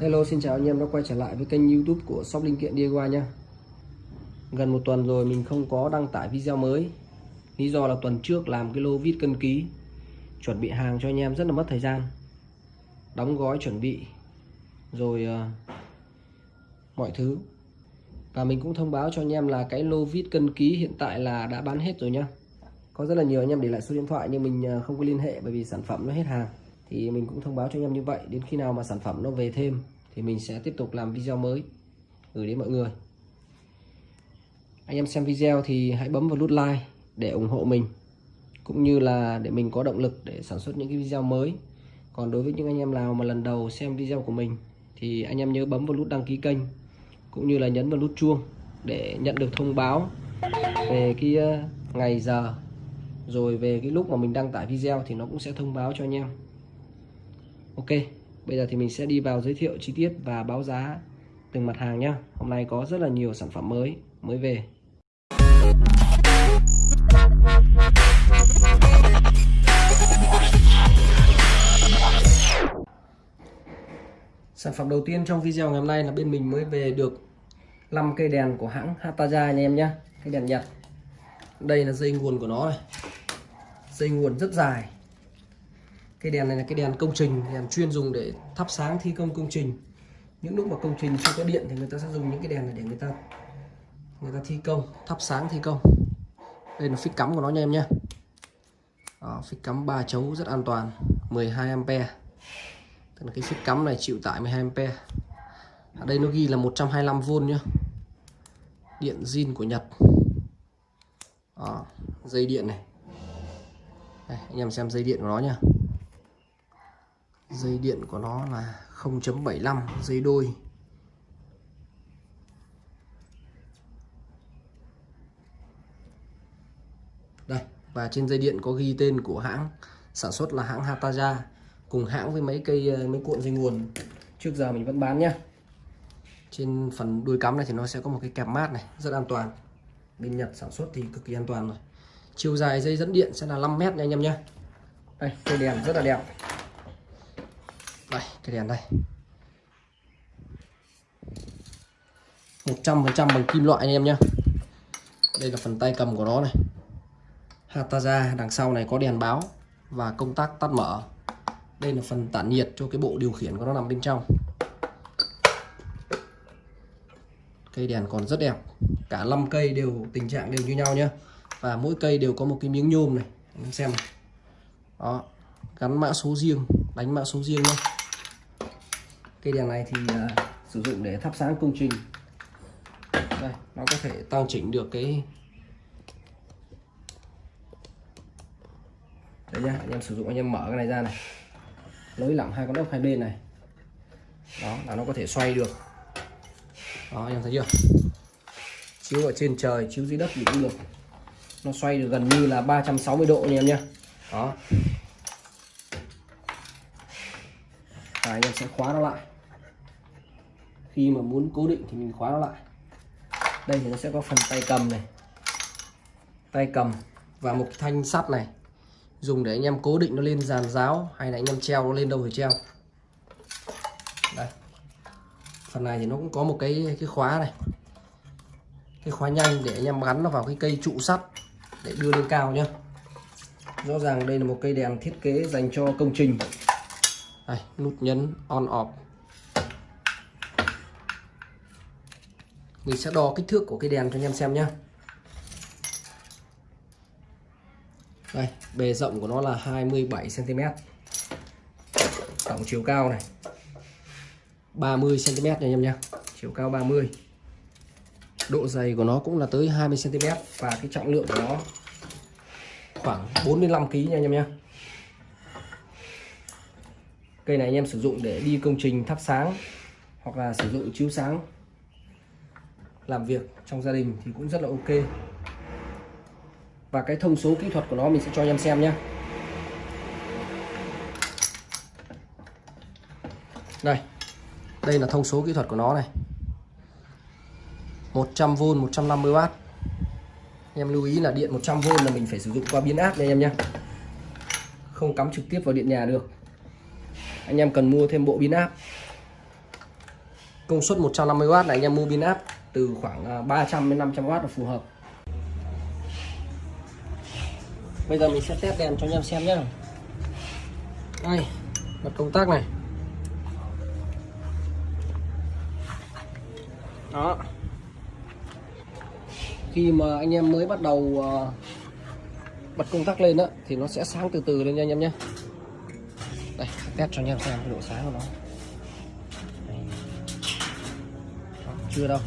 Hello xin chào anh em đã quay trở lại với kênh youtube của shop linh kiện DIY nha. Gần một tuần rồi mình không có đăng tải video mới. Lý do là tuần trước làm cái lô vít cân ký Chuẩn bị hàng cho anh em rất là mất thời gian. Đóng gói chuẩn bị Rồi uh, mọi thứ. Và mình cũng thông báo cho anh em là cái lô vít cân ký hiện tại là đã bán hết rồi nhá Có rất là nhiều anh em để lại số điện thoại nhưng mình ờ, không có liên hệ bởi vì sản phẩm nó hết hàng thì mình cũng thông báo cho anh em như vậy. Đến khi nào mà sản phẩm nó về thêm, thì mình sẽ tiếp tục làm video mới. Gửi đến mọi người. Anh em xem video thì hãy bấm vào nút like để ủng hộ mình, cũng như là để mình có động lực để sản xuất những cái video mới. Còn đối với những anh em nào mà lần đầu xem video của mình, thì anh em nhớ bấm vào nút đăng ký kênh, cũng như là nhấn vào nút chuông để nhận được thông báo về cái ờ, ngày giờ. Rồi về cái lúc mà mình đăng tải video thì nó cũng sẽ thông báo cho anh em. Ok, bây giờ thì mình sẽ đi vào giới thiệu chi tiết và báo giá từng mặt hàng nhé Hôm nay có rất là nhiều sản phẩm mới mới về. Sản phẩm đầu tiên trong video ngày hôm nay là bên mình mới về được 5 cây đèn của hãng Hataja anh em nhé Cây đèn Nhật. Đây là dây nguồn của nó này. Dây nguồn rất dài cái đèn này là cái đèn công trình đèn chuyên dùng để thắp sáng thi công công trình. Những lúc mà công trình chưa có điện thì người ta sẽ dùng những cái đèn này để người ta người ta thi công thắp sáng thi công. Đây là phích cắm của nó nha em nhé. Đó, phích cắm 3 chấu rất an toàn 12 ampe. Tức là cái phích cắm này chịu tải 12 ampe. Ở đây nó ghi là 125V nhá. Điện zin của Nhật. Đó, dây điện này. Đây, anh em xem dây điện của nó nhá dây điện của nó là 0.75 dây đôi. Đây, và trên dây điện có ghi tên của hãng, sản xuất là hãng Hataja, cùng hãng với mấy cây ờ, mấy cuộn dây nguồn. Trước giờ mình vẫn bán nhá. Trên phần đuôi cắm này thì nó sẽ có một cái kẹp mát này, rất an toàn. Bên Nhật sản xuất thì cực kỳ an toàn rồi. Chiều dài dây dẫn điện sẽ là 5 mét nha anh em nhé đây cây đèn rất là đẹp đây, cái đèn đây. 100% bằng kim loại anh em nhé đây là phần tay cầm của nó này. Hataza đằng sau này có đèn báo và công tắc tắt mở. Đây là phần tản nhiệt cho cái bộ điều khiển của nó nằm bên trong. Cây đèn còn rất đẹp. Cả 5 cây đều tình trạng đều như nhau nhé và mỗi cây đều có một cái miếng nhôm này. Anh xem này. đó, gắn mã số riêng, đánh mã số riêng nhé cây đèn này thì uh, sử dụng để thắp sáng công trình. Đây nó có thể tăng chỉnh được cái đấy nhá anh em sử dụng anh em mở cái này ra này. Nối lỏng hai con ốc hai bên này. Đó là nó có thể xoay được. Đó anh em thấy chưa? Chiếu ở trên trời chiếu dưới đất thì cũng được. Nó xoay được gần như là 360 độ anh em nhé đó. Và anh em sẽ khóa nó lại khi mà muốn cố định thì mình khóa nó lại. Đây thì nó sẽ có phần tay cầm này. Tay cầm và một thanh sắt này. Dùng để anh em cố định nó lên giàn giáo hay là anh em treo nó lên đâu thì treo. Đây. Phần này thì nó cũng có một cái cái khóa này. Cái khóa nhanh để anh em gắn nó vào cái cây trụ sắt để đưa lên cao nhá. Rõ ràng đây là một cây đèn thiết kế dành cho công trình. Đây, nút nhấn on off. Mình sẽ đo kích thước của cái đèn cho anh em xem nhé đây, bề rộng của nó là 27 cm tổng chiều cao này 30 cm nha anh em nhé chiều cao 30 độ dày của nó cũng là tới 20 cm và cái trọng lượng của nó khoảng 45 kg nha anh em nhé cây này anh em sử dụng để đi công trình thắp sáng hoặc là sử dụng chiếu sáng làm việc trong gia đình thì cũng rất là ok. Và cái thông số kỹ thuật của nó mình sẽ cho anh em xem nhé đây đây là thông số kỹ thuật của nó này. 100V 150W em lưu ý là điện 100V là mình phải sử dụng qua biến áp đây em nhé không cắm trực tiếp vào điện nhà được. Anh em cần mua thêm bộ biến áp. Công suất 150W này, anh em mua biến áp từ khoảng à, 300 đến 500W là phù hợp. Bây giờ mình sẽ test đèn cho anh em xem nhé đây bật công tắc này. Đó. Khi mà anh em mới bắt đầu à, bật công tắc lên đó thì nó sẽ sáng từ từ lên nha anh em nhé đây test cho anh em xem cái độ sáng của nó. Đó, chưa đâu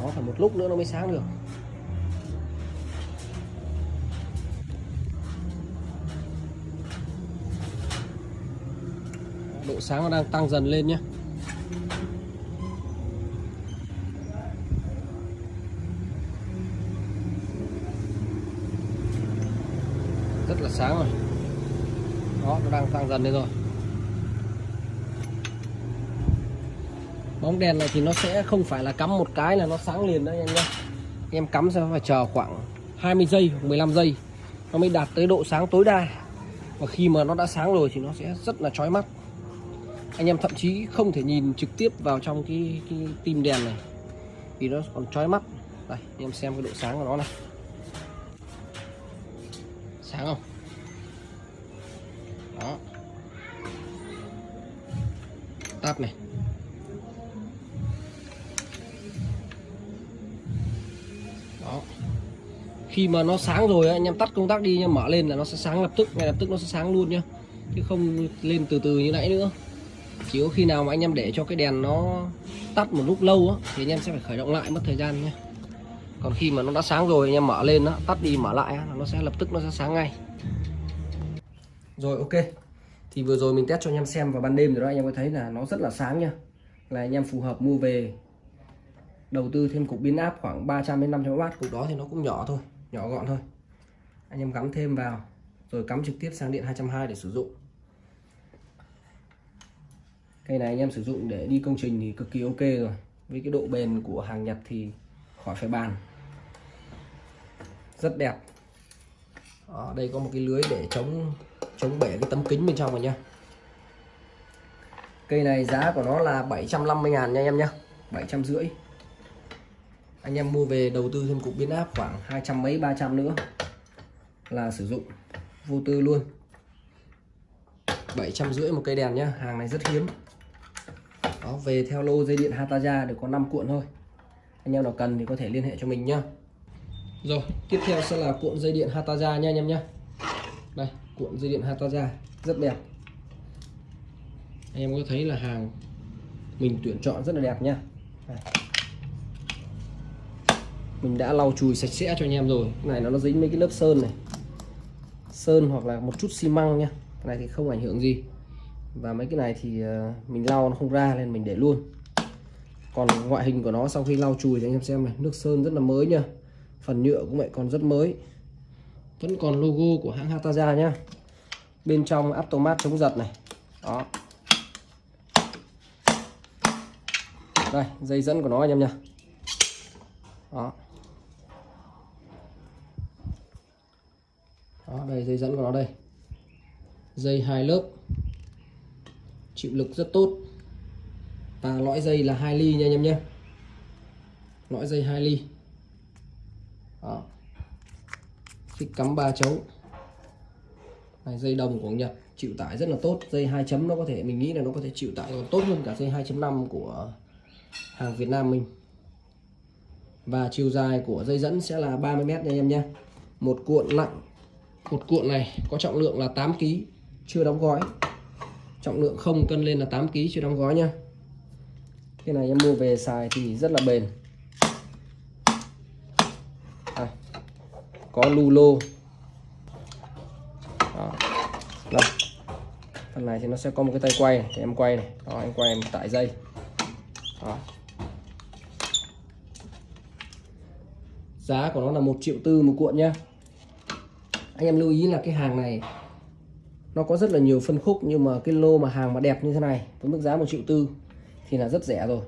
nó phải một lúc nữa nó mới sáng được. Độ sáng nó đang tăng dần lên nhé. Rất là sáng rồi. Đó, nó đang tăng dần lên rồi. Bóng đèn này thì nó sẽ không phải là cắm một cái là nó sáng liền đấy em nhé em cắm sẽ phải chờ khoảng 20 giây 15 giây nó mới đạt tới độ sáng tối đa. Và khi mà nó đã sáng rồi thì nó sẽ rất là chói mắt. Anh em thậm chí không thể nhìn trực tiếp vào trong cái, cái tim đèn này vì nó còn chói mắt. Đây anh em xem cái độ sáng của nó này. Sáng không? Đó. Tắt này. Khi mà nó sáng rồi anh em tắt công tắc đi nhưng mở lên là nó sẽ sáng lập tức ngay lập tức nó sẽ sáng luôn nhá. Chứ không lên từ từ như nãy nữa. Chỉ có khi nào mà anh em để cho cái đèn nó tắt một lúc lâu á thì anh em sẽ phải khởi động lại mất thời gian nhé còn khi mà nó đã sáng rồi anh em mở lên đó, tắt đi mở lại á, nó sẽ lập tức nó sẽ sáng ngay. Rồi ok. Thì vừa rồi mình test cho anh em xem vào ban đêm rồi đó anh em có thấy là nó rất là sáng nha là anh em phù hợp mua về đầu tư thêm cục biến áp khoảng 300 đến 500W cục đó thì nó cũng nhỏ thôi nhỏ gọn thôi. Anh em cắm thêm vào, rồi cắm trực tiếp sang điện 220 để sử dụng. Cây này anh em sử dụng để đi công trình thì cực kỳ ok rồi. Với cái độ bền của hàng Nhật thì khỏi phải bàn. Rất đẹp. Ở đây có một cái lưới để chống chống bể cái tấm kính bên trong rồi nha cây này giá của nó là 750 ngàn nha em nhé 750 anh em mua về đầu tư thêm cục biến áp khoảng hai trăm mấy, ba trăm nữa là sử dụng. Vô tư luôn. 750 một cây đèn nhá, hàng này rất hiếm. Đó, về theo lô dây điện Hataja được có 5 cuộn thôi. Anh em nào cần thì có thể liên hệ cho mình nhá. Rồi, tiếp theo sẽ là cuộn dây điện Hataja nha anh em nhá. Đây, cuộn dây điện Hataja, rất đẹp. Anh em có thấy là hàng mình tuyển chọn rất là đẹp nha đây mình đã lau chùi sạch sẽ cho anh em rồi. Cái này nó nó dính mấy cái lớp sơn này. Sơn hoặc là một chút xi măng nha. Cái này thì không ảnh hưởng gì. Và mấy cái này thì ờ, mình lau nó không ra nên mình để luôn. Còn ngoại hình của nó sau khi lau chùi thì anh em xem này, nước sơn rất là mới nha. Phần nhựa cũng vậy còn rất mới. Vẫn còn logo của hãng Hataja nhá bên trong automat chống giật này. Đó. Đây, dây dẫn của nó anh em nha. Đó. Đó đây dây dẫn của nó đây. Dây hai lớp. Chịu lực rất tốt. Và lõi dây là 2 ly nha anh em nhé. Lõi dây 2 ly. Đó. phích cắm ba chấu. Này, dây đồng của Nhật chịu tải rất là tốt. Dây 2 chấm nó có thể mình nghĩ là nó có thể chịu tải còn tốt hơn cả dây 2.5 của hàng Việt Nam mình. Và chiều dài của dây dẫn sẽ là 30 mét nha anh em nhé. Một cuộn nặng một cuộn này có trọng lượng là 8 kg chưa đóng gói. Trọng lượng không cân lên là 8 kg chưa đóng gói nha. Cái này em mua về xài thì rất là bền. À, có lu lô Đó. Đây. phần này thì nó sẽ có một cái tay quay để em quay này. Đó, em quay em tải dây. Đó. giá của nó là một triệu tư một cuộn nhá anh em lưu ý là cái hàng này nó có rất là nhiều phân khúc, nhưng mà cái lô mà hàng mà đẹp như thế này với mức giá một triệu tư thì là rất rẻ rồi.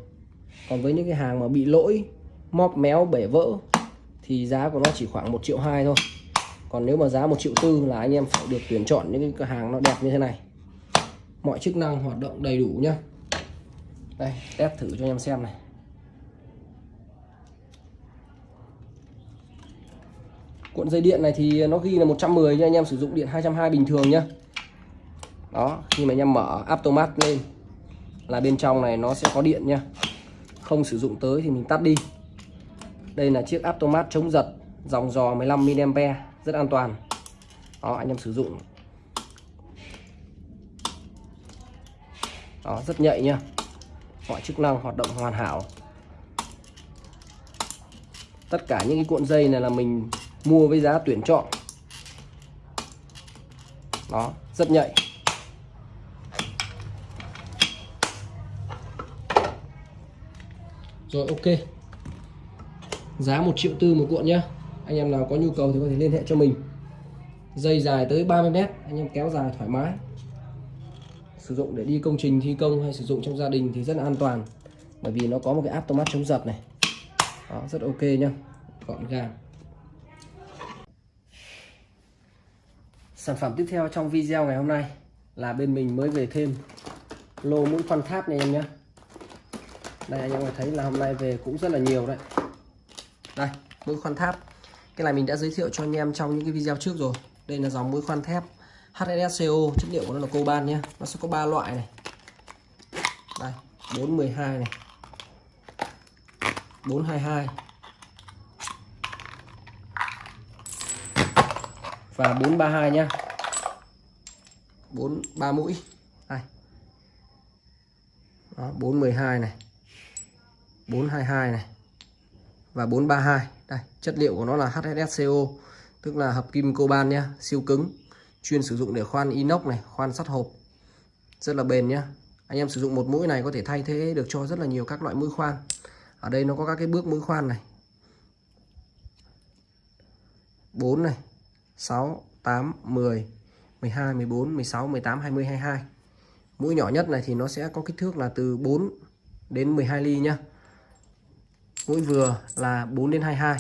Còn với những cái hàng mà bị lỗi, móp méo, bể vỡ thì giá của nó chỉ khoảng một triệu hai thôi. Còn nếu mà giá một triệu tư là anh em phải được tuyển chọn những cái hàng nó đẹp như thế này. Mọi chức năng hoạt động đầy đủ nhá. Đây, test thử cho anh em xem này. Cuộn dây điện này thì nó ghi là 110 nha, anh em sử dụng điện 220 bình thường nhá. Đó, khi mà anh em mở automat lên là bên trong này nó sẽ có điện nha. Không sử dụng tới thì mình tắt đi. Đây là chiếc automat chống giật, dòng dò 15mA rất an toàn. Đó, anh em sử dụng. Đó, rất nhạy nha mọi chức năng hoạt động hoàn hảo. Tất cả những cái cuộn dây này là mình mua với giá tuyển chọn. Đó rất nhạy. Rồi ok. Giá một triệu tư một cuộn nhá. Anh em nào có nhu cầu thì có thể liên hệ cho mình. Dây dài tới 30 mét anh em kéo dài thoải mái. Sử dụng để đi công trình thi công hay sử dụng trong gia đình thì rất là an toàn. Bởi vì nó có một cái áp automat chống giật này. Đó, rất ok nhá. Gọn gàng. Sản phẩm tiếp theo trong video ngày hôm nay là bên mình mới về thêm lô mũi khoan tháp này anh em nhé. Đây, anh em thấy là hôm nay về cũng rất là nhiều đấy. Đây, mũi khoan tháp. Cái này mình đã giới thiệu cho anh em trong những cái video trước rồi. Đây là dòng mũi khoan thép HSSCO chất liệu của nó là coban nhé. Nó sẽ có ba loại này. Đây 412 này. 422 và 432 nhá. 4 3 mũi. Đây. Đó 412 này. 422 này. Và 432 đây chất liệu của nó là HSSCO tức là hợp kim coban nhá siêu cứng. Chuyên sử dụng để khoan inox này khoan sắt hộp. Rất là bền nhá. Anh em sử dụng một mũi này có thể thay thế được cho rất là nhiều các loại mũi khoan. Ở đây nó có các cái bước mũi khoan này. 4 này 6 8 10 12 14 16 18 20 22 mũi nhỏ nhất này thì nó sẽ có kích thước là từ 4 đến 12 ly nhá. Mũi vừa là 4 đến 22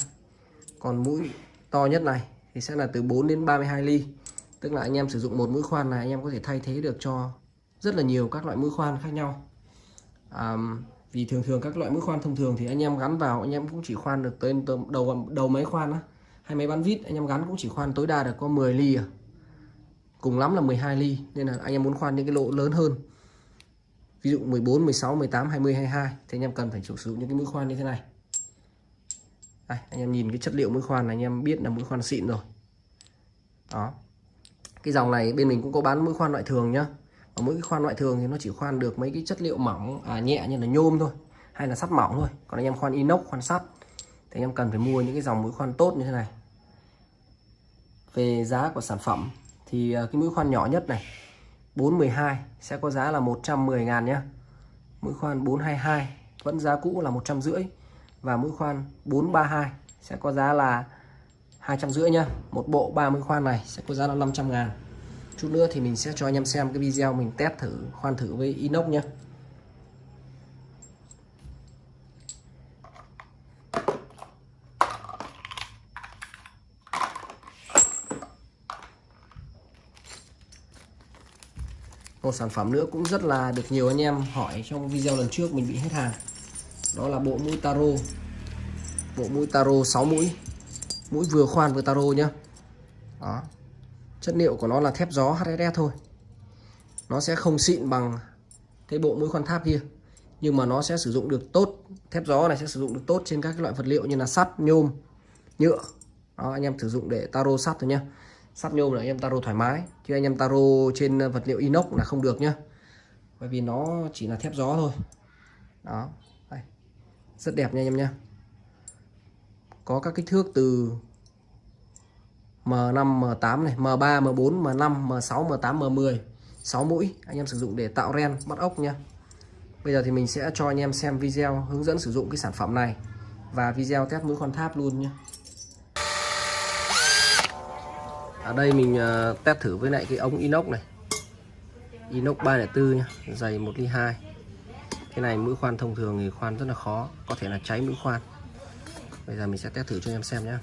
còn mũi to nhất này thì sẽ là từ 4 đến 32 ly. Tức là anh em sử dụng một mũi khoan này anh em có thể thay thế được cho rất là nhiều các loại mũi khoan khác nhau. À, vì thường thường các loại mũi khoan thông thường thì anh em gắn vào anh em cũng chỉ khoan được tới đầu đầu máy khoan á hay máy bán vít anh em gắn cũng chỉ khoan tối đa được có 10 ly à. Cùng lắm là 12 ly nên là anh em muốn khoan những cái lỗ lớn hơn. Ví dụ 14 16 18 20 22 thì anh em cần phải sử dụng những cái mũi khoan như thế này. Đây, anh em nhìn cái chất liệu mũi khoan này anh em biết là mũi khoan xịn rồi. Đó. Cái dòng này bên mình cũng có bán mũi khoan loại thường nhá. Và mỗi cái khoan loại thường thì nó chỉ khoan được mấy cái chất liệu mỏng à, nhẹ như là nhôm thôi hay là sắt mỏng thôi. Còn anh em khoan inox khoan sắt thì anh em cần phải mua những cái dòng mũi khoan tốt như thế này. Về giá của sản phẩm, thì à, cái mũi khoan nhỏ nhất này 412 sẽ có giá là 110 ngàn nhé mũi khoan 422 vẫn giá cũ là 150 và mũi khoan 432 sẽ có giá là 250 nhá. Một bộ 30 khoan này sẽ có giá là 500 ngàn. Chút nữa thì mình sẽ cho anh em xem cái video mình test thử, khoan thử với inox nhé một sản phẩm nữa cũng rất là được nhiều anh em hỏi trong video lần trước mình bị hết hàng. Đó là bộ mũi taro. Bộ mũi taro 6 mũi. Mũi vừa khoan vừa taro nhá. Đó. Chất liệu của nó là thép gió HSS thôi. Nó sẽ không xịn bằng cái bộ mũi khoan tháp kia. Nhưng mà nó sẽ sử dụng được tốt thép gió này sẽ sử dụng được tốt trên các loại vật liệu như là sắt nhôm nhựa. Đó, anh em sử dụng để taro sắt thôi nhá sắt nhôm là anh em taro thoải mái. Chứ anh em taro trên ờ, vật liệu inox là không được nhá. Bởi vì nó chỉ là thép gió thôi. Đó đây. rất đẹp nha anh em nhá. Có các kích thước từ M5, M8 này, M3, M4, M5, M6, M8, M10 6 mũi anh em sử dụng để tạo ren bắt ốc nha Bây giờ thì mình sẽ cho anh em xem video hướng dẫn sử dụng cái sản phẩm này và video test mũi con tháp luôn nhé ở đây mình à, test thử với lại cái ống inox này. Inox 304 nhá, dày 1 ly 2 cái này mũi khoan thông thường thì khoan rất là khó, có thể là cháy mũi khoan. Bây giờ mình sẽ test thử cho em xem nhé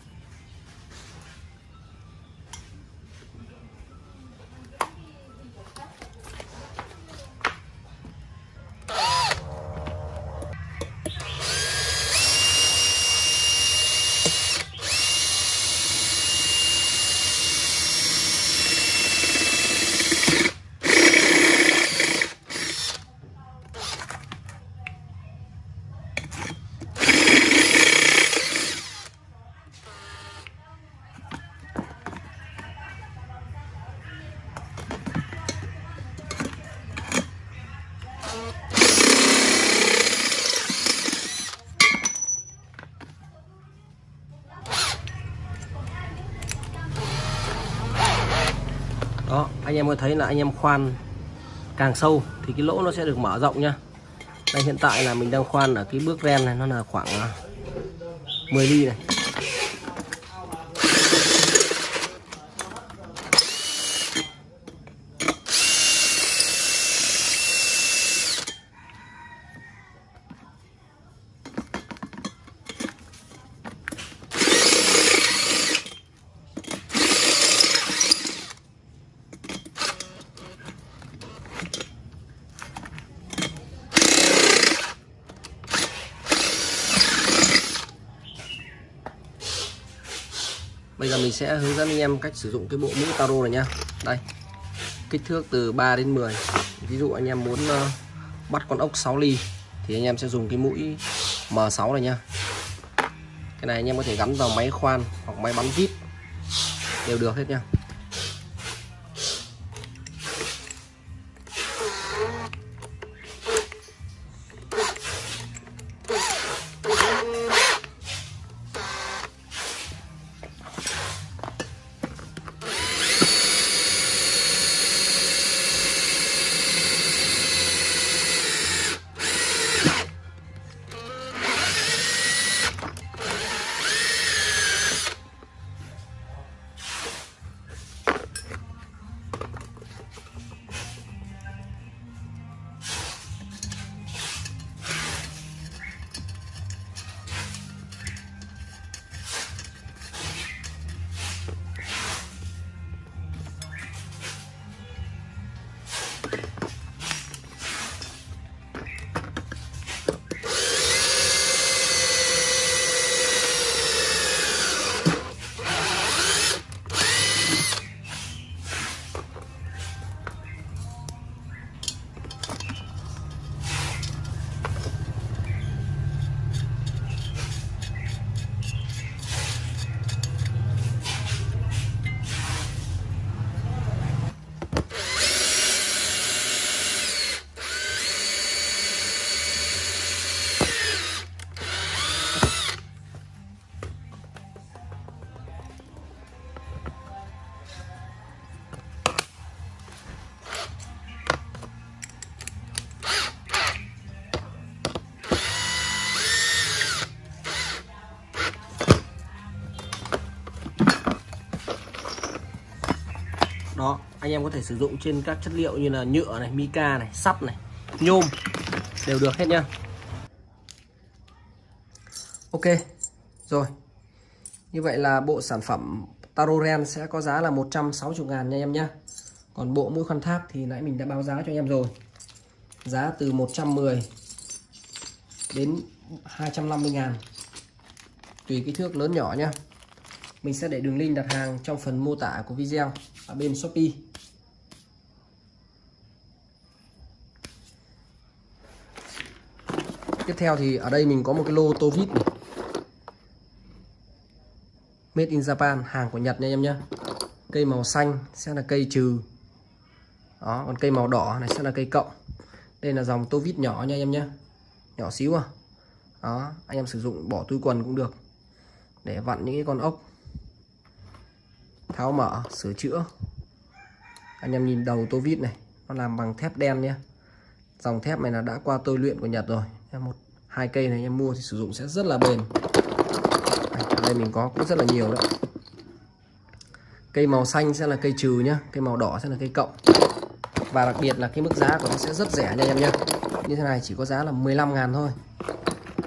anh em có thấy là anh em khoan càng sâu thì cái lỗ nó sẽ được mở rộng nhá. Đây, hiện tại là mình đang khoan ở cái bước ren này, nó là khoảng à, 10 ly này. Sẽ hướng dẫn anh em cách sử dụng cái bộ mũ taro này nhá. Đây Kích thước từ 3 đến 10 Ví dụ anh em muốn uh, bắt con ốc 6 ly Thì anh em sẽ dùng cái mũi M6 này nhá. Cái này anh em có thể gắn vào máy khoan hoặc máy bắn vít Đều được hết nha anh em có thể sử dụng trên các chất liệu như là nhựa này, mica này, sắt này, nhôm đều được hết nhá. Ok, rồi. Như vậy là bộ sản phẩm Taroren sẽ có giá là 160 ngàn nha em nhé còn bộ mũi khoan tháp thì nãy mình đã báo giá cho anh em rồi. Giá từ 110 đến 250 ngàn. Tùy kích thước lớn nhỏ nhá. Mình sẽ để đường link đặt hàng trong phần mô tả của video ở bên Shopee. Tiếp theo thì ở đây mình có một cái lô tô vít này. Made in Japan hàng của Nhật nha em nhé cây màu xanh sẽ là cây trừ. Đó, còn cây màu đỏ này sẽ là cây cộng đây là dòng tô vít nhỏ nha em nhé nhỏ xíu à. Đó, anh em sử dụng bỏ túi quần cũng được. Để vặn những cái con ốc. Tháo mở, sửa chữa. Anh em nhìn đầu tô vít này, nó làm bằng thép đen nhé dòng thép này là đã qua tôi luyện của Nhật rồi một, hai cây này em mua thì sử dụng sẽ rất là bền. Ở đây mình có cũng rất là nhiều đấy. Cây màu xanh sẽ là cây trừ nhá, cây màu đỏ sẽ là cây cộng. Và đặc biệt là cái mức giá của nó sẽ rất rẻ nha em nhé như thế này chỉ có giá là 15 ngàn thôi.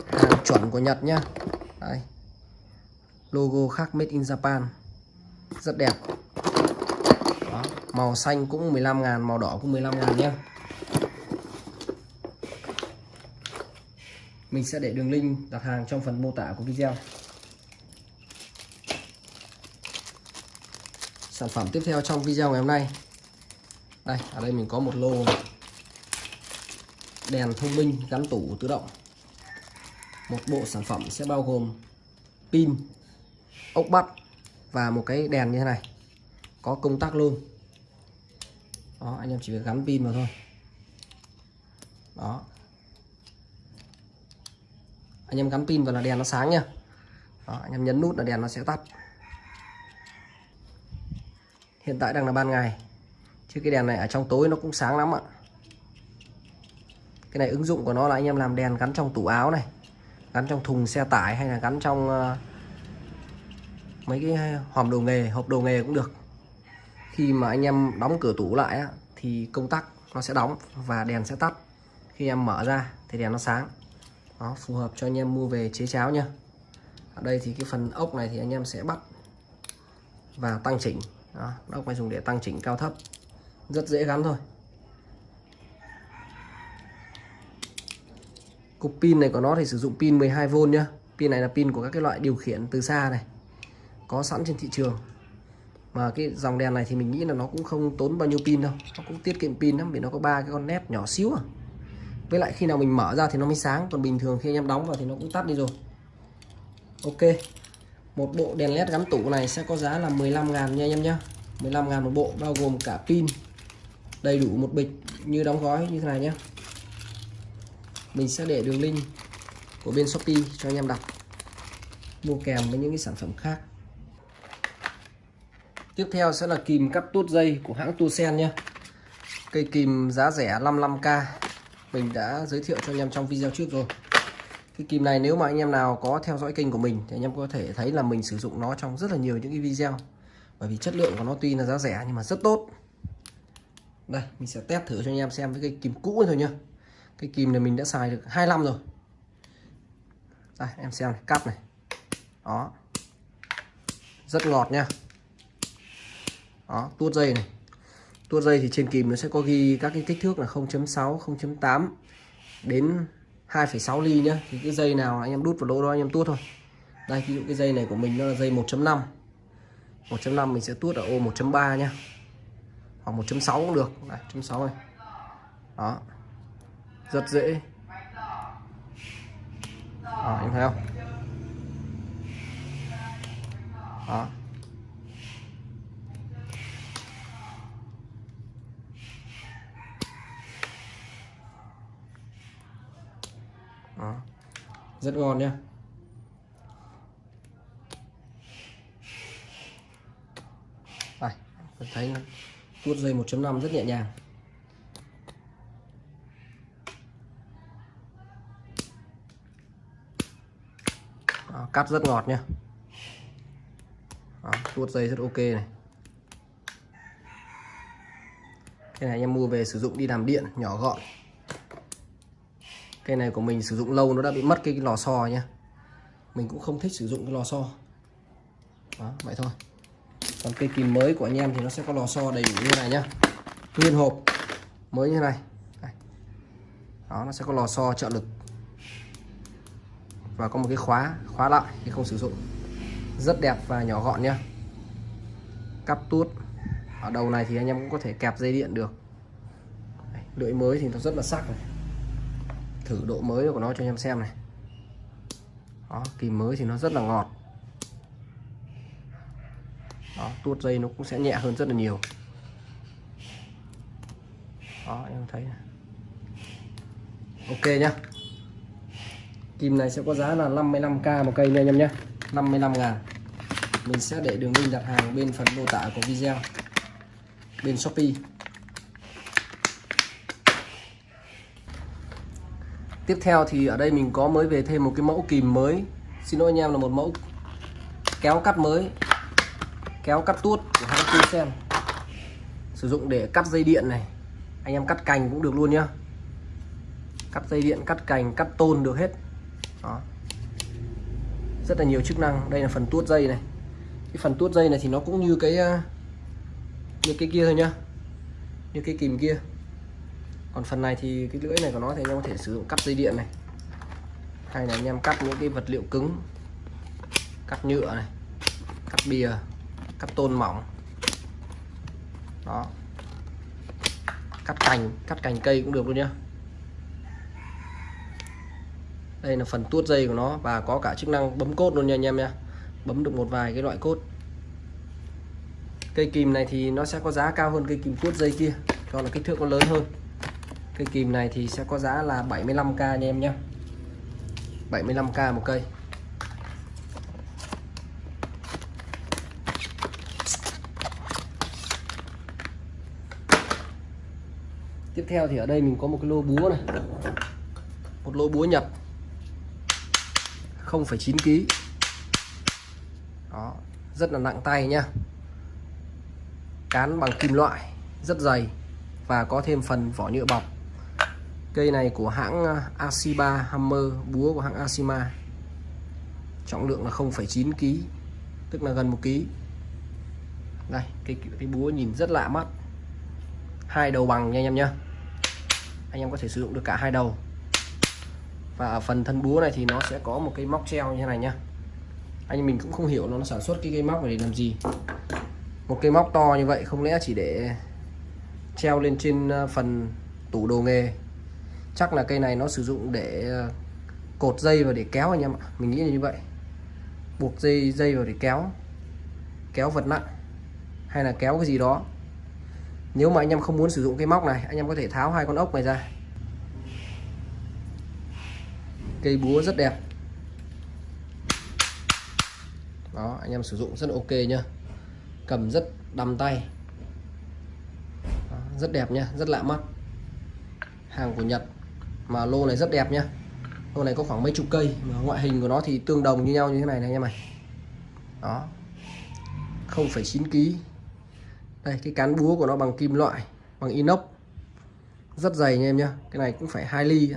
Hàng chuẩn của Nhật nhá. Đây. logo khác made in Japan. Rất đẹp. Đó. màu xanh cũng 15 ngàn, màu đỏ cũng 15 ngàn nhé mình sẽ để đường link đặt hàng trong phần mô tả của video. Sản phẩm tiếp theo trong video ngày hôm nay. Đây, ở đây mình có một lô đèn thông minh gắn tủ tự động. Một bộ sản phẩm sẽ bao gồm pin, ốc bắt và một cái đèn như thế này. Có công tắc luôn. Đó, anh em chỉ việc gắn pin vào thôi. Đó anh em gắn pin vào là đèn nó sáng nha. Đó, anh em nhấn nút là đèn nó sẽ tắt. Hiện tại đang là ban ngày. Chứ cái đèn này ở trong tối nó cũng sáng lắm ạ. Cái này ứng dụng của nó là anh em làm đèn gắn trong tủ áo này gắn trong thùng xe tải hay là gắn trong ờ, mấy cái hòm đồ nghề hộp đồ nghề cũng được. Khi mà anh em đóng cửa tủ lại thì công tắc nó sẽ đóng và đèn sẽ tắt. Khi em mở ra thì đèn nó sáng đó, phù hợp cho anh em mua về chế cháo nha ở đây thì cái phần ốc này thì anh em sẽ bắt và tăng chỉnh. Đó, ốc này dùng để tăng chỉnh cao thấp. Rất dễ gắn thôi. Cục pin này của nó thì sử dụng pin 12V nhá. Pin này là pin của các cái loại điều khiển từ xa này, có sẵn trên thị trường. Mà cái dòng đèn này thì mình nghĩ là nó cũng không tốn bao nhiêu pin đâu. Nó cũng tiết kiệm pin lắm vì nó có ba cái con nét nhỏ xíu à với lại khi nào mình mở ra thì nó mới sáng. Còn bình thường khi anh em đóng vào thì nó cũng tắt đi rồi. Ok. Một bộ đèn led gắn tủ này sẽ có giá là 15 ngàn nha anh em nhé 15 ngàn một bộ, bao gồm cả pin, đầy đủ một bịch như đóng gói như thế này nhé mình sẽ để đường link của bên Shopee cho anh em đặt. Mua kèm với những cái sản phẩm khác. Tiếp theo sẽ là kìm cắt tuốt dây của hãng Tusen nhé cây kìm giá rẻ 55k mình đã giới thiệu cho anh em trong video trước rồi. Cái kìm này nếu mà anh em nào có theo dõi kênh của mình thì anh em có thể thấy là mình sử dụng nó trong rất là nhiều những cái video. Bởi vì chất lượng của nó tuy là giá rẻ nhưng mà rất tốt. Đây mình sẽ test thử cho anh em xem với cái kìm cũ thôi nhá. Cái kìm này mình đã xài được 2 năm rồi. Đây em xem này, cắt này. Đó. Rất ngọt nha. Đó tuốt dây này tua dây thì trên kìm nó sẽ có ghi các cái kích thước là 0.6 0.8 đến 2,6 ly nhá. Thì cái dây nào anh em đút vào lỗ đó anh em tuốt thôi. Đây ví dụ cái dây này của mình nó là dây 1.5 1.5 mình sẽ tuốt ở ô 1.3 nhá. Hoặc 1.6 cũng được. 1.6 này. Đó. Rất dễ. Đó, em thấy không? Đó. Đó. rất ngon nhá. Đây thấy tuốt dây 1.5 rất nhẹ nhàng. Đó, cắt rất ngọt nhá. Đó, tuốt dây rất ok này. Cái này em mua về sử dụng đi làm điện nhỏ gọn cây này của mình sử dụng lâu nó đã bị mất cái, lò xo nhá. Mình cũng không thích sử dụng cái lò xo. Đó vậy thôi. Còn cây kìm mới của anh em thì nó sẽ có lò xo đầy đủ như này nhá. Nguyên hộp mới như này. Đó nó sẽ có lò xo trợ lực. Và có một cái khóa khóa lại khi không sử dụng. Rất đẹp và nhỏ gọn nhá. Cắp tuốt. Ở đầu này thì anh em cũng có thể kẹp dây điện được. Lưỡi mới thì nó rất là sắc này thử độ mới của nó cho anh em xem này. Đó kìm mới thì nó rất là ngọt. Đó, tuốt dây nó cũng sẽ nhẹ hơn rất là nhiều. Đó, em thấy ok nhá. Kìm này sẽ có giá là 55k một cây nha anh em nhé 55 ngàn. Mình sẽ để đường link đặt hàng bên phần mô tả của video. Bên Shopee. Tiếp theo thì ở đây mình có mới về thêm một cái mẫu kìm mới. Xin lỗi anh em, là một mẫu kéo cắt mới, kéo cắt tuốt của hãng xem. Sử dụng để cắt dây điện này. Anh em cắt cành cũng được luôn nhá. Cắt dây điện, cắt cành, cắt tôn được hết. Đó. Rất là nhiều chức năng. Đây là phần tuốt dây này. Cái phần tuốt dây này thì nó cũng như cái ờ, như cái kia thôi nhá. Như cái kìm kia còn phần này thì cái lưỡi này của nó thì anh em có thể sử dụng cắt dây điện này. Hay là anh em cắt những cái vật liệu cứng, cắt nhựa này, cắt bìa, cắt tôn mỏng. Đó. Cắt cành cắt cành cây cũng được luôn nhá. Đây là phần tuốt dây của nó và có cả chức năng bấm cốt luôn nha anh em nha bấm được một vài cái loại cốt. Cây kìm này thì nó sẽ có giá cao hơn cây kìm tuốt dây kia, cho là kích thước nó lớn hơn cây kìm này thì sẽ có giá là 75k nha em nhé. 75k một cây. Tiếp theo thì ở đây mình có một cái lô búa này. Một lô búa nhập. 0,9 kg đó rất là nặng tay nhá. Cán bằng kim loại rất dày và có thêm phần vỏ nhựa bọc cây này của hãng ờ, Asiba Hammer búa của hãng Asima trọng lượng là 0,9 kg tức là gần 1 kg đây cây cái búa nhìn rất lạ mắt. Hai đầu bằng nha anh em nhá. Anh em có thể sử dụng được cả hai đầu. Và ở phần thân búa này thì nó sẽ có một cái móc treo như thế này nhá. Anh mình cũng không hiểu nó sản xuất cái cây móc này để làm gì. Một cây móc to như vậy không lẽ chỉ để treo lên trên ờ, phần tủ đồ nghề? Chắc là cây này nó sử dụng để ờ, cột dây và để kéo anh em ạ. Mình nghĩ là như vậy. Buộc dây dây vào để kéo. Kéo vật nặng. Hay là kéo cái gì đó. Nếu mà anh em không muốn sử dụng cái móc này anh em có thể tháo hai con ốc này ra. Cây búa rất đẹp. Đó anh em sử dụng rất ok nhá. Cầm rất đầm tay. Đó, rất đẹp nhá rất lạ mắt. Hàng của Nhật mà lô này rất đẹp nhá. Lô này có khoảng mấy chục cây. Mà ngoại hình của nó thì tương đồng như nhau như thế này này anh em này đó. 0,9 kg đây cái cán búa của nó bằng kim loại bằng inox. Rất dày anh em nhá. Cái này cũng phải 2 ly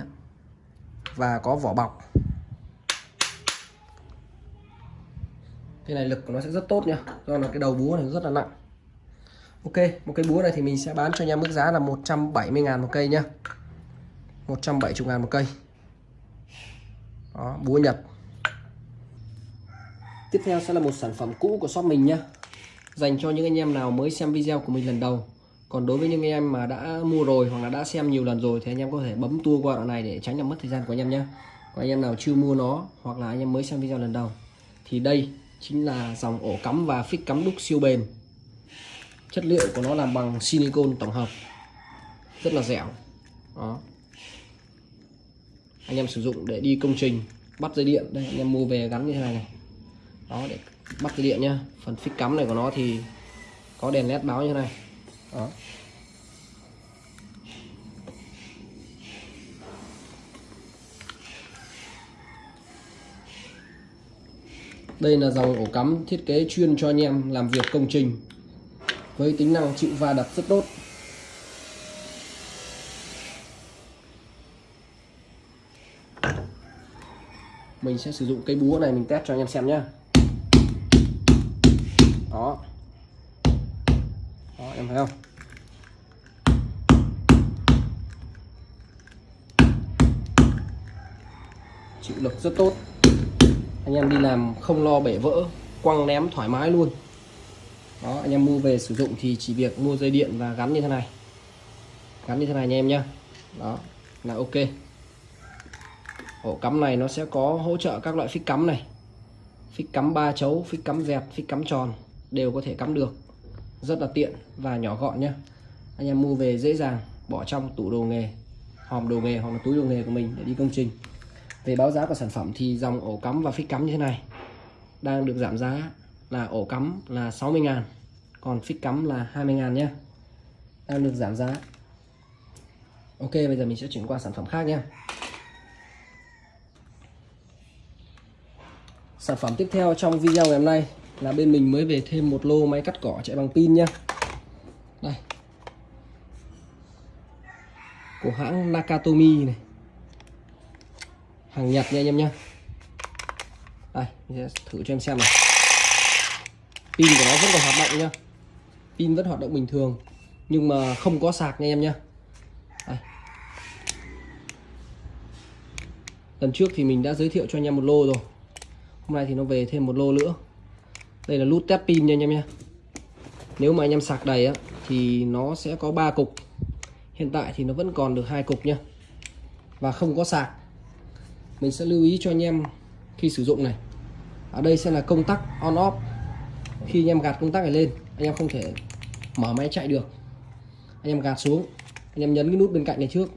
và có vỏ bọc. Cái này lực của nó sẽ rất tốt nhá, do là cái đầu búa này rất là nặng. Ok một cái búa này thì mình sẽ bán cho anh em mức giá là 170 ngàn một cây nhá. 170 ngàn một cây. Đó, búa Nhật. Tiếp theo sẽ là một sản phẩm cũ của shop mình nhé dành cho những anh em nào mới xem video của mình lần đầu. Còn đối với những anh em mà đã mua rồi hoặc là đã xem nhiều lần rồi thì anh em có thể bấm tua qua đoạn này để tránh làm mất thời gian của anh em nhé còn anh em nào chưa mua nó hoặc là anh em mới xem video lần đầu thì đây chính là dòng ổ cắm và phích cắm đúc siêu bền. Chất liệu của nó làm bằng silicon tổng hợp. Rất là dẻo. Đó anh em sử dụng để đi công trình, bắt dây điện. Đây, anh em mua về gắn như thế này này. Đó, để bắt dây điện nhá. Phần phích cắm này của nó thì có đèn led báo như thế này. Đó. Đây là dòng ổ cắm thiết kế chuyên cho anh em làm việc công trình với tính năng chịu va đập rất tốt. Mình sẽ sử dụng cây búa này mình test cho anh em xem nhá. Đó. Đó, em thấy không? Chịu lực rất tốt. Anh em đi làm không lo bể vỡ, quăng ném thoải mái luôn. Đó, anh em mua về sử dụng thì chỉ việc mua dây điện và gắn như thế này. Gắn như thế này nha em nhá. Đó, là ok ổ cắm này nó sẽ có hỗ trợ các loại phích cắm này. Phích cắm ba chấu, phích cắm dẹt phích cắm tròn đều có thể cắm được. Rất là tiện và nhỏ gọn nhé anh em mua về dễ dàng, bỏ trong tủ đồ nghề, hòm đồ nghề hoặc là túi đồ nghề của mình để đi công trình. Về báo giá của sản phẩm thì dòng ổ cắm và phích cắm như thế này. Đang được giảm giá là ổ cắm là 60 ngàn, còn phích cắm là 20 ngàn nhé đang được giảm giá. Ok, bây giờ mình sẽ chuyển qua sản phẩm khác nhé Sản phẩm tiếp theo trong video ngày hôm nay là bên mình mới về thêm một lô máy cắt cỏ chạy bằng pin nhá. Đây. Của hãng Nakatomi này. Hàng Nhật nha anh em nhá. Đây, mình sẽ thử cho em xem này. Pin của nó vẫn còn hoạt động nhá. Pin vẫn hoạt động bình thường, nhưng mà không có sạc nha em nhá. Đây. lần trước thì mình đã giới thiệu cho anh em một lô rồi hôm nay thì nó về thêm một lô nữa. Đây là nút test pin nha anh em nhé nếu mà anh em sạc đầy á, thì nó sẽ có 3 cục. Hiện tại thì nó vẫn còn được hai cục nha. Và không có sạc. Mình sẽ lưu ý cho anh em khi sử dụng này. Ở đây sẽ là công tắc on off. Khi anh em gạt công tắc này lên, anh em không thể mở máy chạy được. Anh em gạt xuống, anh em nhấn cái nút bên cạnh này trước.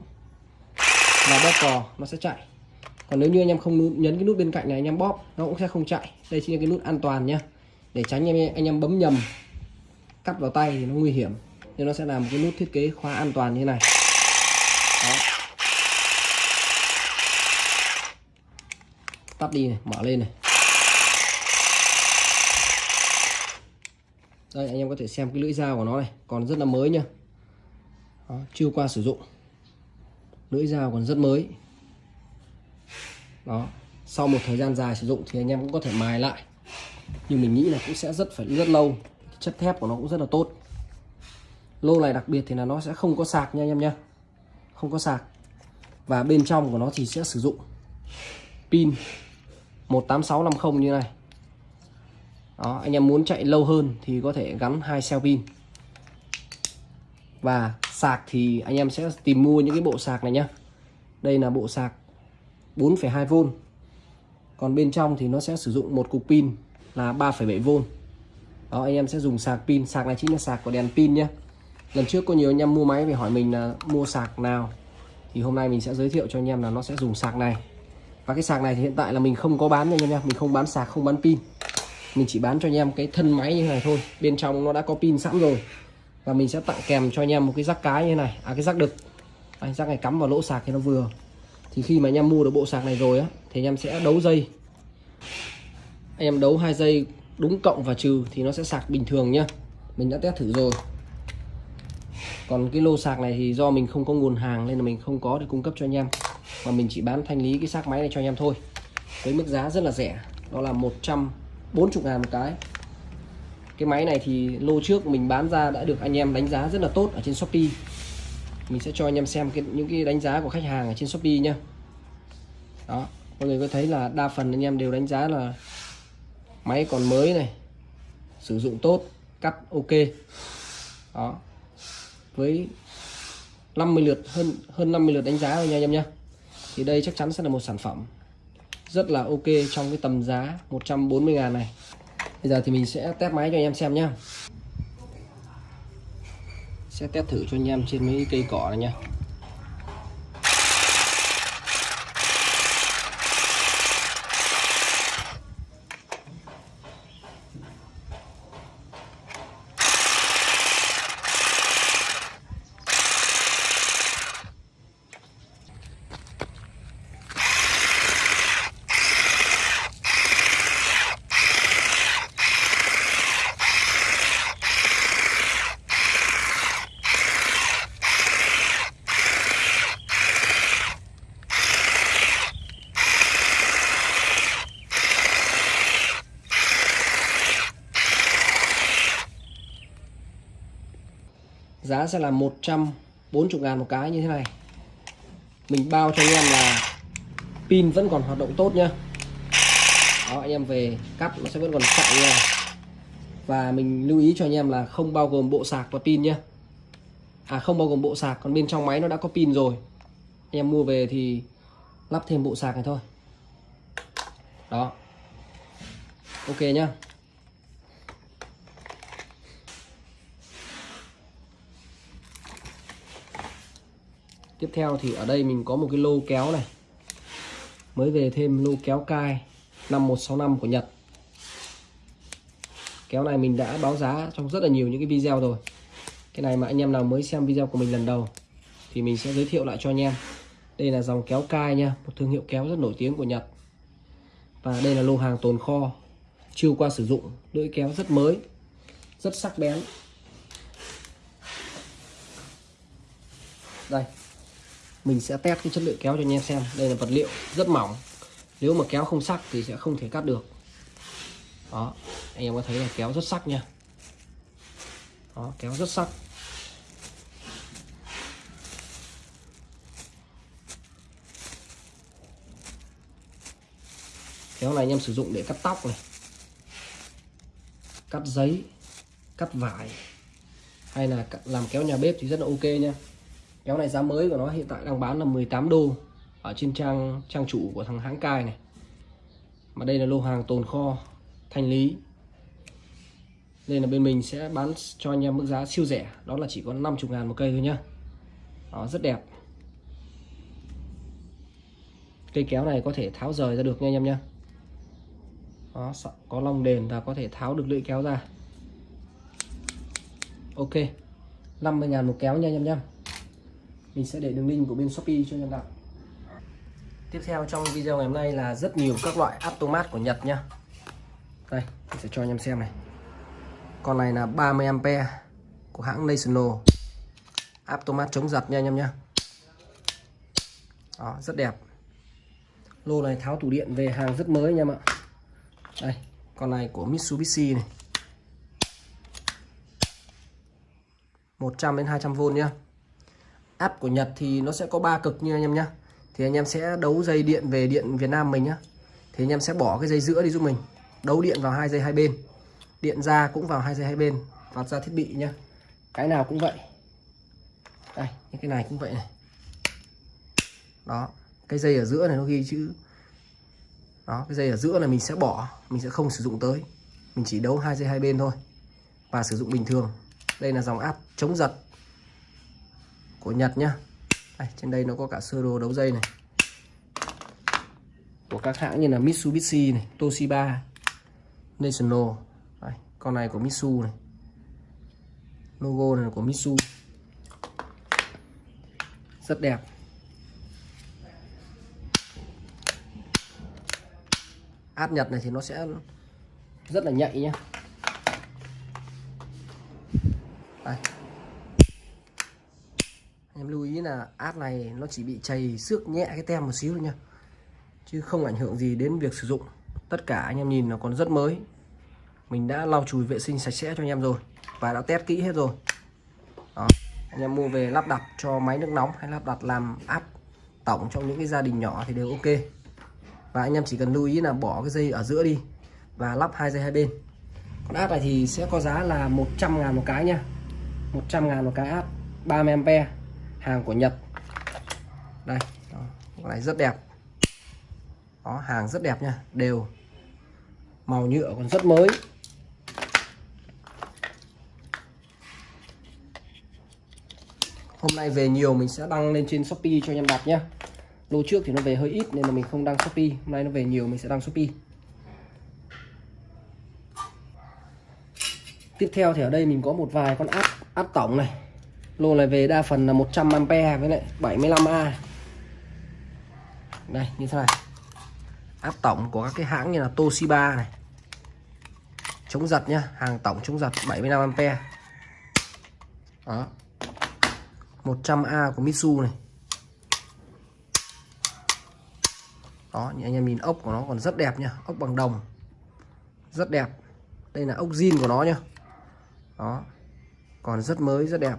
Là bóp cò nó sẽ chạy còn nếu như anh em không nhấn cái nút bên cạnh này anh em bóp nó cũng sẽ không chạy. Đây chính là cái nút an toàn nhá. Để tránh anh em anh em bấm nhầm cắt vào tay thì nó nguy hiểm. Nên nó sẽ làm cái nút thiết kế khóa an toàn như này. Đó. tắt đi này mở lên này. Đây anh em có thể xem cái lưỡi dao của nó này còn rất là mới nhá. Đó, chưa qua sử dụng. Lưỡi dao còn rất mới đó. Sau một thời gian dài sử dụng thì anh em cũng có thể mài lại. Nhưng mình nghĩ là cũng sẽ rất phải, rất lâu. Chất thép của nó cũng rất là tốt. Lô này đặc biệt thì là nó sẽ không có sạc nha anh em nhé không có sạc. Và bên trong của nó thì sẽ sử dụng pin 18650 như này. Đó, anh em muốn chạy lâu hơn thì có thể gắn hai cell pin. Và sạc thì anh em sẽ tìm mua những cái bộ sạc này nhá. Đây là bộ sạc 4,2V còn bên trong thì nó sẽ sử dụng một cục pin là 3,7V đó anh em sẽ dùng sạc pin. Sạc này chính là sạc của đèn pin nhé. Lần trước có nhiều anh em mua máy về hỏi mình là mua sạc nào. Thì hôm nay mình sẽ giới thiệu cho anh em là nó sẽ dùng sạc này. Và cái sạc này thì hiện tại là mình không có bán nha anh em mình không bán sạc không bán pin. Mình chỉ bán cho anh em cái thân máy như này thôi. Bên trong nó đã có pin sẵn rồi. Và mình sẽ tặng kèm cho anh em một cái rắc cái như thế này. À cái rắc đực. Anh rắc này cắm vào lỗ sạc thì nó vừa thì khi mà anh em mua được bộ sạc này rồi á, thì anh em sẽ đấu dây. Anh em đấu hai dây đúng cộng và trừ thì nó sẽ sạc bình thường nhá. Mình đã test thử rồi. Còn cái lô sạc này thì do mình không có nguồn hàng nên là mình không có để cung cấp cho anh em. Mà mình chỉ bán thanh lý cái xác máy này cho anh em thôi. Với mức giá rất là rẻ. Đó là 140 ngàn một cái. Cái máy này thì lô trước mình bán ra đã được anh em đánh giá rất là tốt ở trên Shopee mình sẽ cho anh em xem cái, những cái đánh giá của khách hàng ở trên Shopee nhá. Đó mọi người có thấy là đa phần anh em đều đánh giá là máy còn mới này sử dụng tốt cắt ok. Đó với 50 lượt hơn hơn 50 lượt đánh giá rồi nha anh em nhé thì đây chắc chắn sẽ là một sản phẩm rất là ok trong cái tầm giá 140 ngàn này. Bây giờ thì mình sẽ test máy cho anh em xem nhá sẽ test thử cho anh em trên mấy cây cỏ này nha giá sẽ là 140 ngàn một cái như thế này. Mình bao cho anh em là pin vẫn còn hoạt động tốt nhá. Đó, anh em về cắt nó sẽ vẫn còn chạy nha. Và mình lưu ý cho anh em là không bao gồm bộ sạc và pin nhá. À không bao gồm bộ sạc, còn bên trong máy nó đã có pin rồi. Anh em mua về thì lắp thêm bộ sạc này thôi. Đó. Ok nhá. Tiếp theo thì ở đây mình có một cái lô kéo này. Mới về thêm lô kéo cai 5165 của Nhật. Kéo này mình đã báo giá trong rất là nhiều những cái video rồi. Cái này mà anh em nào mới xem video của mình lần đầu thì mình sẽ giới thiệu lại cho anh em. Đây là dòng kéo cai nha, một thương hiệu kéo rất nổi tiếng của Nhật. Và đây là lô hàng tồn kho, chưa qua sử dụng, lưỡi kéo rất mới, rất sắc bén. Đây mình sẽ test cái chất lượng kéo cho anh em xem. Đây là vật liệu rất mỏng. Nếu mà kéo không sắc thì sẽ không thể cắt được. Đó, anh em có thấy là kéo rất sắc nha. Đó, kéo rất sắc. Kéo này anh em sử dụng để cắt tóc này, cắt giấy, cắt vải, hay là làm kéo nhà bếp thì rất là ok nha kéo này giá mới của nó hiện tại đang bán là 18 đô ở trên trang trang chủ của thằng hãng cai này. Mà đây là lô hàng tồn kho thanh lý. Đây là bên mình sẽ bán cho anh em mức giá siêu rẻ. Đó là chỉ có 50 ngàn một cây thôi nhá. Đó rất đẹp. Cây kéo này có thể tháo rời ra được nha anh em nhá. đó, có long đền và có thể tháo được lưỡi kéo ra. Ok 50.000 một kéo nha anh em nhá mình sẽ để đường link của bên Shopee cho nhân em tiếp theo trong video ngày hôm nay là rất nhiều các loại automat của Nhật nhá. Đây, mình sẽ cho anh em xem này. Con này là 30A của hãng National. Automat chống giật nha anh em nhá. Đó, rất đẹp. Lô này tháo tủ điện về hàng rất mới nha em ạ. Đây, con này của Mitsubishi này. 100 đến 200V nhá áp của Nhật thì nó sẽ có ba cực như anh em nhá. Thì anh em sẽ đấu dây điện về điện Việt Nam mình nhá. Thì anh em sẽ bỏ cái dây giữa đi giúp mình. Đấu điện vào hai dây hai bên. Điện ra cũng vào hai dây hai bên. Vào ra thiết bị nhá. Cái nào cũng vậy. Đây, những cái này cũng vậy này. Đó, cái dây ở giữa này nó ghi chữ. Đó, cái dây ở giữa này mình sẽ bỏ, mình sẽ không sử dụng tới. Mình chỉ đấu hai dây hai bên thôi và sử dụng bình thường. Đây là dòng áp chống giật của Nhật nhá. Đây, trên đây nó có cả sơ đồ đấu dây này. Của các hãng như là Mitsubishi này Toshiba National. Đây, con này của Mitsu này. Logo này là của Mitsu. Rất đẹp. Át Nhật này thì nó sẽ rất là nhạy nhá đây. em lưu ý là át này nó chỉ bị chày xước nhẹ cái tem một xíu thôi nha. Chứ không ảnh hưởng gì đến việc sử dụng. Tất cả anh em nhìn nó còn rất mới. Mình đã lau chùi vệ sinh sạch sẽ cho anh em rồi và đã test kỹ hết rồi. Đó, anh em mua về lắp đặt cho máy nước nóng hay lắp đặt làm áp tổng trong những cái gia đình nhỏ thì đều ok. Và anh em chỉ cần lưu ý là bỏ cái dây ở giữa đi và lắp hai dây hai bên. Con áp này thì sẽ có giá là 100 ngàn một cái nha. 100 ngàn một cái áp 30A hàng của Nhật. Đây đó, con này rất đẹp. Đó hàng rất đẹp nha đều màu nhựa còn rất mới. Hôm nay về nhiều mình sẽ đăng lên trên Shopee cho anh em đặt nhé lô trước thì nó về hơi ít nên là mình không đăng Shopee. Hôm nay nó về nhiều mình sẽ đăng Shopee. Tiếp theo thì ở đây mình có một vài con áp áp tổng này lô này về đa phần là 100A với lại 75A đây, như thế này. Áp tổng của các cái hãng như là Toshiba này. Chống giật nhá, hàng tổng chống giật 75A đó. 100A của Mitsu này. Đó anh em nhìn ốc của nó còn rất đẹp nhá, ốc bằng đồng. Rất đẹp. Đây là ốc zin của nó nhá. Đó. Còn rất mới, rất đẹp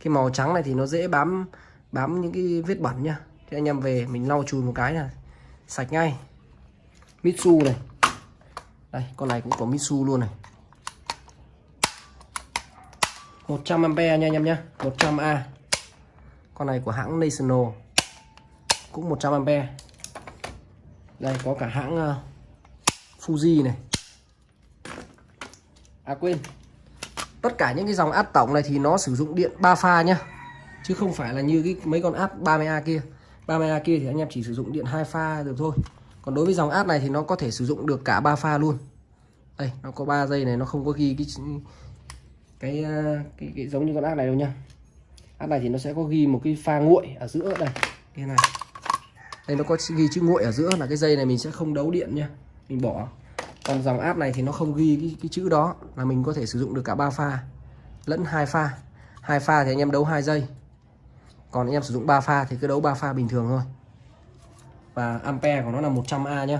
cái màu trắng này thì nó dễ bám bám những cái vết bẩn nhá thì anh em về mình lau chùi một cái là sạch ngay. Mitsu này. Đây con này cũng có Mitsu luôn này. 100 ampe nha anh em nhé 100A con này của hãng National. Cũng 100 ampe. Đây có cả hãng uh, Fuji này. À quên tất cả những cái dòng át tổng này thì nó sử dụng điện 3 pha nhá. Chứ không phải là như cái mấy con át 30A kia. 30A kia thì anh em chỉ sử dụng điện hai pha được thôi. Còn đối với dòng át này thì nó có thể sử dụng được cả ba pha luôn. Đây nó có 3 dây này nó không có ghi cái cái, ờ, cái, cái giống như con át này đâu nha át này thì nó sẽ có ghi một cái pha nguội ở giữa đây. Cái này. Đây nó có ghi chữ nguội ở giữa là cái dây này mình sẽ không đấu điện nha mình bỏ còn dòng áp này thì nó không ghi cái, cái chữ đó là mình có thể sử dụng được cả ba pha. Lẫn hai pha. Hai pha thì anh em đấu hai giây. Còn anh em sử dụng 3 pha thì cứ đấu 3 pha bình thường thôi. Và ampere của nó là 100A nhá.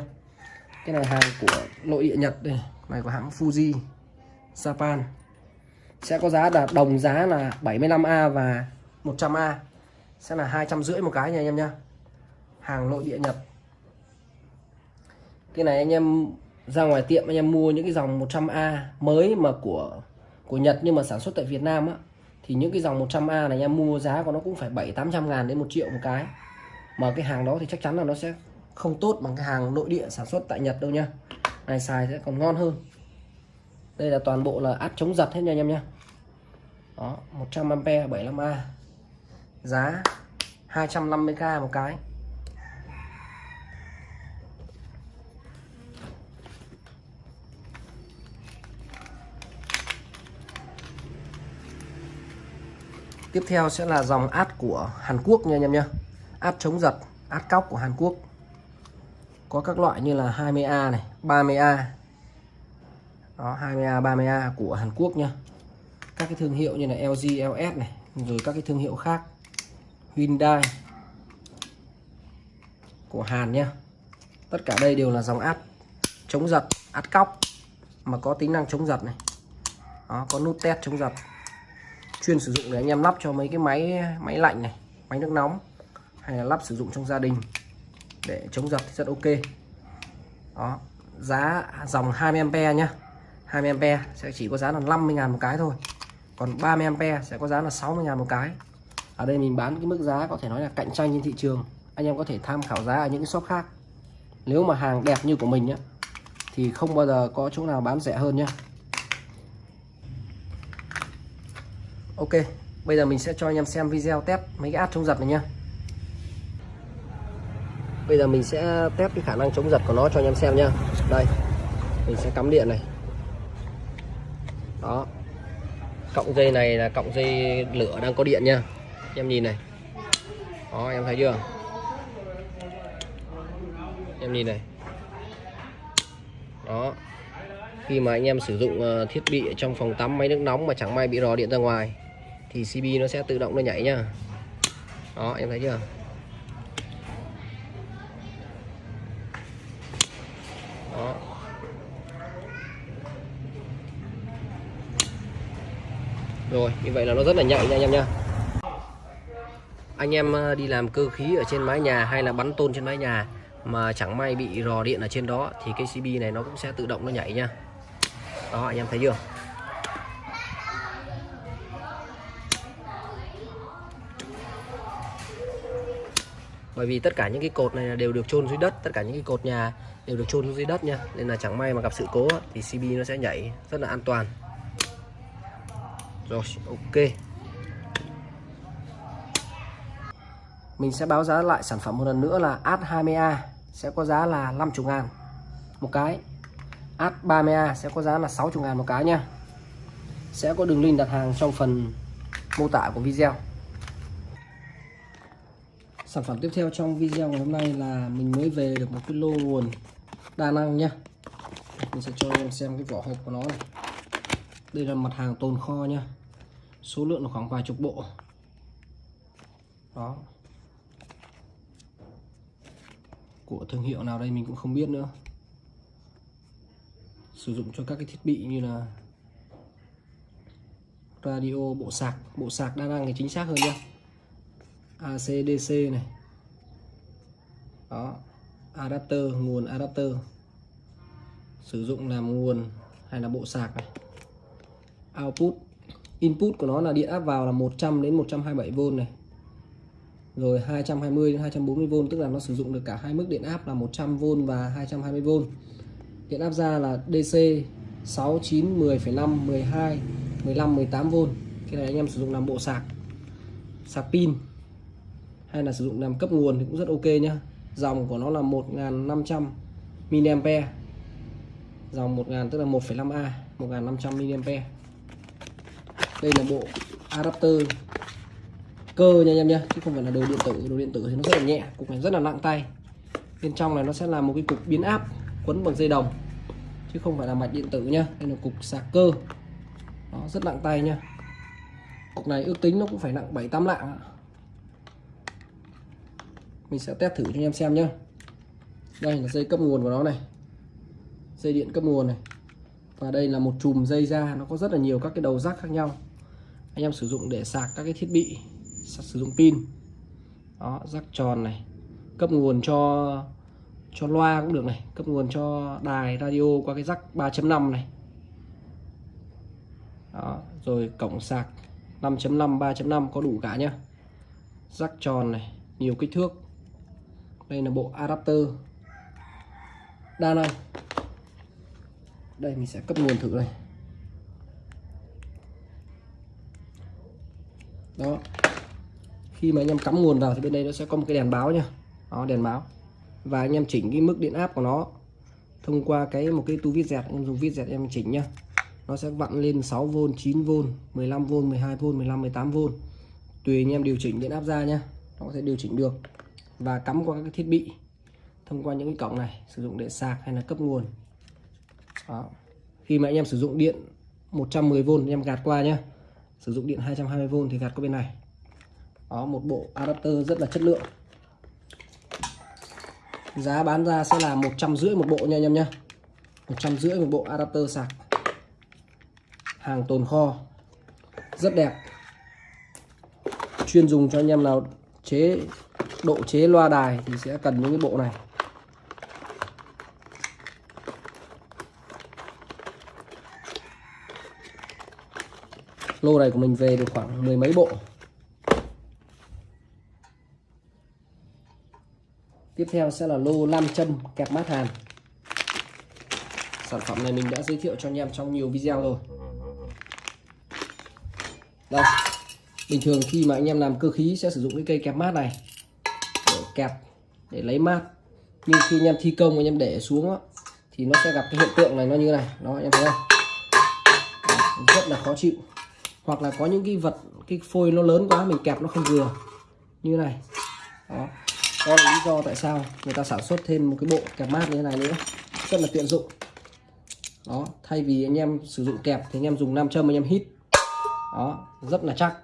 Cái này hàng của nội địa Nhật đây. Này của hãng Fuji Japan. Sẽ có giá là đồng giá là 75A và 100A sẽ là hai trăm rưỡi một cái nha anh em nhá. Hàng nội địa Nhật. Cái này anh em ra ngoài tiệm anh em mua những cái dòng 100A mới mà của của Nhật nhưng mà sản xuất tại Việt Nam á, thì những cái dòng 100A này anh em mua giá của nó cũng phải 7 800 ngàn đến 1 triệu một cái. Mà cái hàng đó thì chắc chắn là nó sẽ không tốt bằng cái hàng nội địa sản xuất tại Nhật đâu nha. Này xài sẽ còn ngon hơn. Đây là toàn bộ là áp chống giật hết nha anh em nhé đó 100A 75A giá 250k một cái. Tiếp theo sẽ là dòng át của Hàn Quốc nha anh em nhé Át chống giật, át cóc của Hàn Quốc. Có các loại như là 20A này, 30A Đó, 20A, 30A của Hàn Quốc nha Các cái thương hiệu như là LG, LS này Rồi các cái thương hiệu khác. Hyundai Của Hàn nhé Tất cả đây đều là dòng át chống giật, át cóc Mà có tính năng chống giật này. Đó, có nút test chống giật chuyên sử dụng để anh em lắp cho mấy cái máy máy lạnh này, máy nước nóng, hay là lắp sử dụng trong gia đình để chống giật thì rất ok. Đó, giá dòng 20A nhá. 20A sẽ chỉ có giá là 50.000 một cái thôi. Còn 30A sẽ có giá là 60.000 một cái. Ở đây mình bán cái mức giá có thể nói là cạnh tranh trên thị trường. Anh em có thể tham khảo giá ở những cái shop khác. Nếu mà hàng đẹp như của mình nhá, thì không bao giờ có chỗ nào bán rẻ hơn nhá. Ok, bây giờ mình sẽ cho anh em xem video test mấy cái át chống giật này nhá. Bây giờ mình sẽ test cái khả năng chống giật của nó cho anh em xem nhá. Đây, Mình sẽ cắm điện này. Đó. Cộng dây này là cộng dây lửa đang có điện nha Em nhìn này. Đó, em thấy chưa? Em nhìn này. Đó. Khi mà anh em sử dụng ờ, thiết bị trong phòng tắm máy nước nóng mà chẳng may bị rò điện ra ngoài thì CB nó sẽ tự động nó nhảy nhá đó, em thấy chưa? Đó. Rồi, như vậy là nó rất là nhạy nha anh em nha. Anh em ờ, đi làm cơ khí ở trên mái nhà hay là bắn tôn trên mái nhà mà chẳng may bị rò điện ở trên đó thì cái CB này nó cũng sẽ tự động nó nhảy nha. Đó, anh em thấy chưa? Bởi vì tất cả những cái cột này đều được chôn dưới đất, tất cả những cái cột nhà đều được chôn dưới đất nha. Nên là chẳng may mà gặp sự cố thì CB nó sẽ nhảy rất là an toàn. Rồi, ok. Mình sẽ báo giá lại sản phẩm một lần nữa là AD 20A sẽ có giá là 50 ngàn một cái. AD 30A sẽ có giá là 60 ngàn một cái nha. Sẽ có đường link đặt hàng trong phần mô tả của video sản phẩm tiếp theo trong video ngày hôm nay là mình mới về được một cái lô nguồn đa năng nhá. Mình sẽ cho em xem cái vỏ hộp của nó này. Đây là mặt hàng tồn kho nhá. Số lượng là khoảng vài chục bộ. Đó. Của thương hiệu nào đây mình cũng không biết nữa. Sử dụng cho các cái thiết bị như là radio, bộ sạc. Bộ sạc đa năng thì chính xác hơn nhá. ACDC này. Đó adapter nguồn adapter. Sử dụng làm nguồn hay là bộ sạc này. Output. Input của nó là điện áp vào là 100 đến 127V này. Rồi 220 đến 240V tức là nó sử dụng được cả hai mức điện áp là 100V và 220V điện áp ra là DC 6 9 10,5 12 15 18V cái này anh em sử dụng làm bộ sạc. Sạc pin hay là sử dụng làm cấp nguồn thì cũng rất ok nhá. Dòng của nó là 1500 mAh. Dòng 1000 tức là 1,5A 1500 mAh. Đây là bộ adapter cơ nha em nhé, chứ không phải là đồ điện tử. Đồ điện tử thì nó rất là nhẹ cục này rất là nặng tay. Bên trong này nó sẽ là một cái cục biến áp quấn bằng dây đồng chứ không phải là mạch điện tử nhá. Đây là cục sạc cơ. Nó rất nặng tay nhá. Cục này ước tính nó cũng phải nặng 7 8 lạng mình sẽ test thử cho anh em xem nhé đây là dây cấp nguồn của nó này. Dây điện cấp nguồn này. Và đây là một chùm dây ra nó có rất là nhiều các cái đầu rắc khác nhau. Anh em sử dụng để sạc các cái thiết bị sử dụng pin. Đó rắc tròn này. Cấp nguồn cho cho loa cũng được này. Cấp nguồn cho đài radio qua cái rắc 3.5 này. Đó, rồi cổng sạc 5.5 3.5 có đủ cả nhá. Rắc tròn này nhiều kích thước đây là bộ adapter. Đa năng đây, mình sẽ cấp nguồn thử đây. Đó. Khi mà anh em cắm nguồn vào thì bên đây nó sẽ có một cái đèn báo nha. đó, đèn báo. Và anh em chỉnh cái mức điện áp của nó thông qua cái một cái tu vít dẹt. Em dùng vít dẹt em chỉnh nhá. Nó sẽ vặn lên 6V 9V 15V 12V 15 18V tùy anh em điều chỉnh điện áp ra nhá. Nó có thể điều chỉnh được và cắm qua các thiết bị thông qua những cái cổng này, sử dụng để sạc hay là cấp nguồn. Đó. khi mà anh em sử dụng điện 110V anh em gạt qua nhé sử dụng điện 220V thì gạt qua bên này. Đó, một bộ adapter rất là chất lượng. Giá bán ra sẽ là một trăm rưỡi một bộ nha anh em nhé một trăm rưỡi một bộ adapter sạc. Hàng tồn kho. Rất đẹp. Chuyên dùng cho anh em nào chế độ chế loa đài thì sẽ cần những cái bộ này. Lô này của mình về được khoảng mười mấy bộ. Tiếp theo sẽ là lô nam châm kẹp mát hàn. Sản phẩm này mình đã giới thiệu cho anh em trong nhiều video rồi. Đây, bình thường khi mà anh em làm cơ khí sẽ sử dụng cái cây kẹp mát này kẹt kẹp để lấy mát. Nhưng khi anh em thi công anh em để xuống đó, thì nó sẽ gặp cái hiện tượng này nó như này. Đó anh em thấy không? Rất là khó chịu. Hoặc là có những cái vật cái phôi nó lớn quá mình kẹp nó không vừa. Như này. Đó. Đó là lý do tại sao người ta sản xuất thêm một cái bộ kẹp mát như thế này nữa. Rất là tiện dụng. Đó thay vì anh em sử dụng kẹp thì anh em dùng nam châm anh em hít. Đó rất là chắc.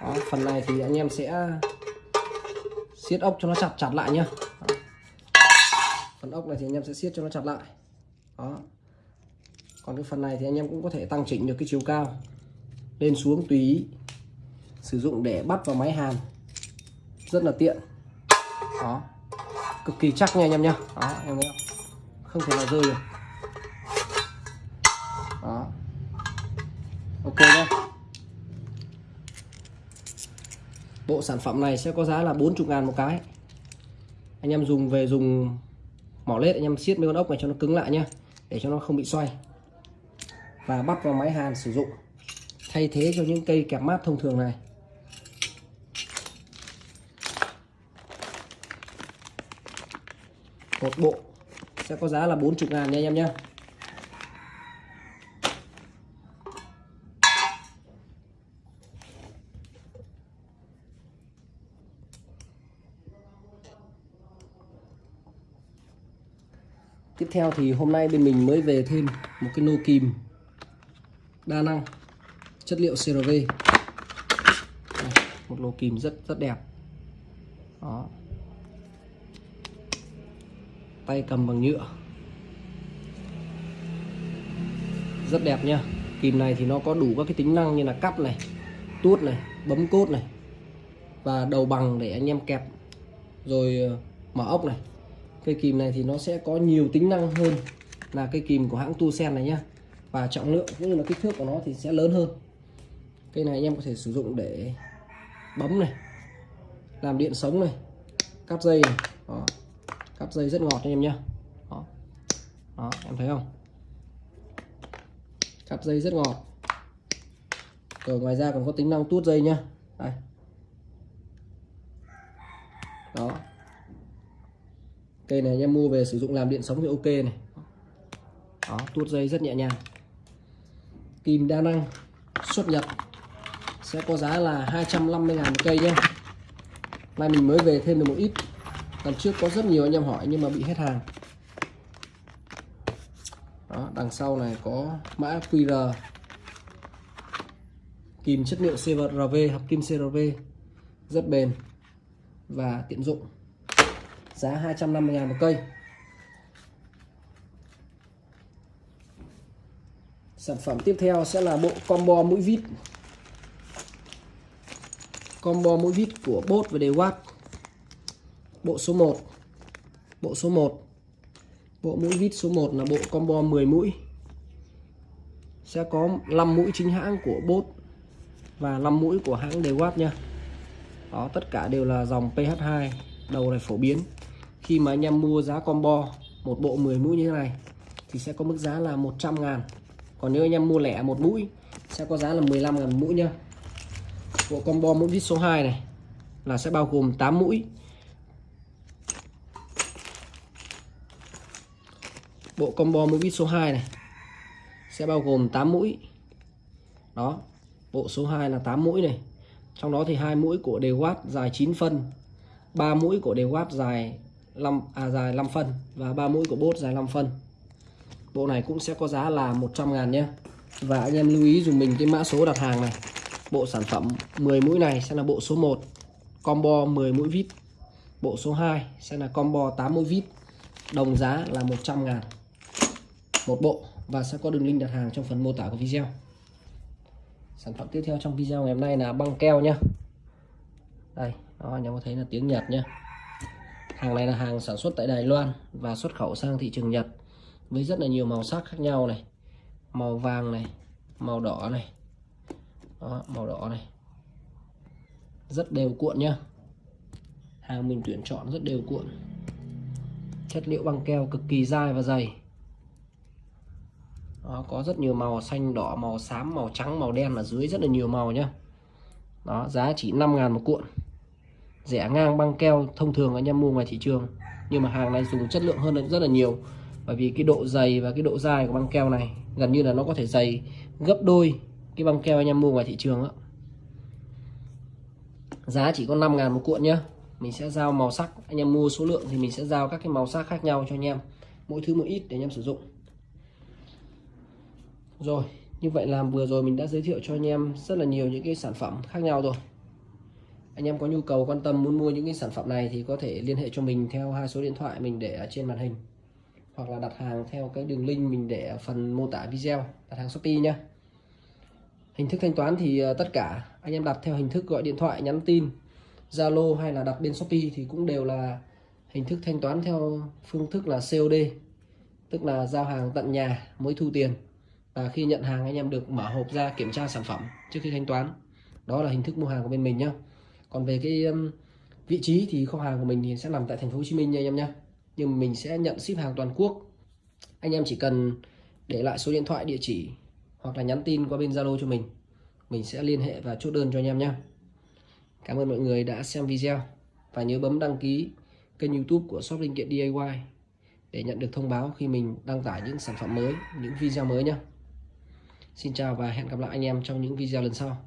Đó, phần này thì anh em sẽ siết ốc cho nó chặt chặt lại nhá. Phần ốc này thì anh em sẽ siết cho nó chặt lại. Đó. Còn cái phần này thì anh em cũng có thể tăng chỉnh được cái chiều cao lên xuống tùy ý. Sử dụng để bắt vào máy hàn. Rất là tiện. Đó. Cực kỳ chắc nha anh em nhá. Đó, em thấy không? Không thể nào rơi được. Đó. Ok nhá. Bộ sản phẩm này sẽ có giá là 40 ngàn một cái. Anh em dùng về dùng mỏ lết, anh em siết mấy con ốc này cho nó cứng lại nhá, để cho nó không bị xoay và bắt vào máy hàn sử dụng, thay thế cho những cây kẹp mát thông thường này. Một bộ sẽ có giá là 40 ngàn nha anh em nhé Tiếp theo thì hôm nay bên mình mới về thêm một cái nô kìm đa năng, chất liệu CRV một lô kìm rất rất đẹp. Đó. Tay cầm bằng nhựa. Rất đẹp nha kìm này thì nó có đủ các cái tính năng như là cắp này, tuốt này, bấm cốt này và đầu bằng để anh em kẹp. Rồi ờ, mở ốc này cây kìm này thì nó sẽ có nhiều tính năng hơn là cây kìm của hãng tu sen này nhá. Và trọng lượng cũng như là kích thước của nó thì sẽ lớn hơn. Cây này anh em có thể sử dụng để bấm này, làm điện sống này cắt dây này. Đó cắt dây rất ngọt anh em nhá. Đó. đó, em thấy không? Cắt dây rất ngọt. Rồi ngoài ra còn có tính năng tuốt dây nhá. Đây. Đó cây này anh em mua về sử dụng làm điện sống thì ok này. Đó tuốt dây rất nhẹ nhàng. Kìm đa năng xuất nhập sẽ có giá là 250 ngàn một cây nhé nay mình mới về thêm được một ít. Lần trước có rất nhiều anh em hỏi nhưng mà bị hết hàng. Đó, đằng sau này có mã QR. Kìm chất liệu CRV hợp kim CRV rất bền và tiện dụng giá 250 ngàn một cây. Sản phẩm tiếp theo sẽ là bộ combo mũi vít. Combo mũi vít của bốt và Dewat bộ số 1 bộ số 1 bộ mũi vít số 1 là bộ combo 10 mũi. Sẽ có 5 mũi chính hãng của bốt và 5 mũi của hãng Dewat nha. Đó, tất cả đều là dòng PH2 đầu này phổ biến khi mà anh em mua giá combo, một bộ 10 mũi như thế này, thì sẽ có mức giá là 100 ngàn. Còn nếu anh em mua lẻ một mũi, sẽ có giá là 15 ngàn mũi nhá. Bộ combo mũi vít số 2 này là sẽ bao gồm 8 mũi. Bộ combo mũi vít số 2 này sẽ bao gồm 8 mũi. Đó, bộ số 2 là 8 mũi này. Trong đó thì hai mũi của đều watt dài 9 phân 3 mũi của đều watt dài 5 à dài 5 phân và ba mũi của bốt dài 5 phân. Bộ này cũng sẽ có giá là 100 ngàn nhé. Và anh em lưu ý dùng mình cái mã số đặt hàng này. Bộ sản phẩm 10 mũi này sẽ là bộ số 1 combo 10 mũi vít. Bộ số 2 sẽ là combo 8 mũi vít. Đồng giá là 100 ngàn một bộ và sẽ có đường link đặt hàng trong phần mô tả của video. Sản phẩm tiếp theo trong video ngày hôm nay là băng keo nhá đây, đó, anh em có thấy là tiếng Nhật nhá hàng này là hàng sản xuất tại Đài Loan và xuất khẩu sang thị trường Nhật với rất là nhiều màu sắc khác nhau này. Màu vàng này màu đỏ này. Đó, màu đỏ này. Rất đều cuộn nhá. Hàng mình tuyển chọn rất đều cuộn. Chất liệu băng keo cực kỳ dai và dày. Đó, có rất nhiều màu xanh đỏ màu xám màu trắng màu đen ở dưới rất là nhiều màu nhá. Đó giá chỉ 5 ngàn một cuộn rẻ ngang băng keo thông thường anh em mua ngoài thị trường. Nhưng mà hàng này dùng chất lượng hơn rất là nhiều. Bởi vì cái độ dày và cái độ dai của băng keo này gần như là nó có thể dày gấp đôi cái băng keo anh em mua ngoài thị trường đó. giá chỉ có 5 ngàn một cuộn nhá. Mình sẽ giao màu sắc. Anh em mua số lượng thì mình sẽ giao các cái màu sắc khác nhau cho anh em. Mỗi thứ một ít để anh em sử dụng. Rồi, như vậy là vừa rồi mình đã giới thiệu cho anh em rất là nhiều những cái sản phẩm khác nhau rồi anh em có nhu cầu, quan tâm, muốn mua những cái sản phẩm này thì có thể liên hệ cho mình theo hai số điện thoại mình để ở trên màn hình. Hoặc là đặt hàng theo cái đường link mình để ở phần mô tả video, đặt hàng Shopee nhé hình thức thanh toán thì ờ, tất cả anh em đặt theo hình thức gọi điện thoại, nhắn tin, Zalo hay là đặt bên Shopee thì cũng đều là hình thức thanh toán theo phương thức là COD tức là giao hàng tận nhà mới thu tiền. Và khi nhận hàng anh em được mở hộp ra kiểm tra sản phẩm trước khi thanh toán. Đó là hình thức mua hàng của bên mình nhá còn về cái um, vị trí thì kho hàng của mình thì sẽ nằm tại thành phố Hồ Chí Minh nha anh em nhé nhưng mình sẽ nhận ship hàng toàn quốc. Anh em chỉ cần để lại số điện thoại địa chỉ hoặc là nhắn tin qua bên Zalo cho mình. Mình sẽ liên hệ và chốt đơn cho anh em nhé Cảm ơn mọi người đã xem video. Và nhớ bấm đăng ký kênh youtube của shop linh kiện DIY để nhận được thông báo khi mình đăng tải những sản phẩm mới những video mới nhé Xin chào và hẹn gặp lại anh em trong những video lần sau.